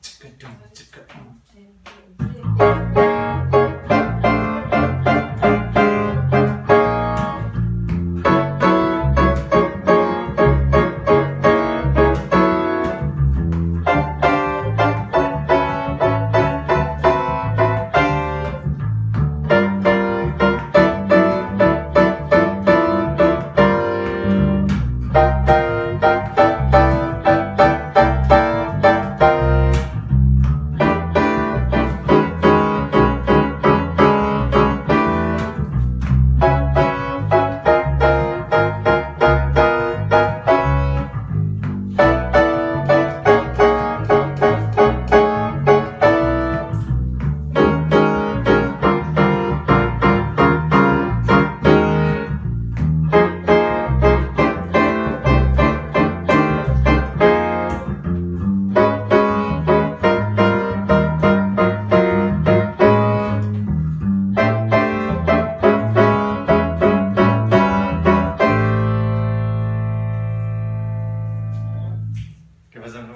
チカドゥン Дякую за увагу.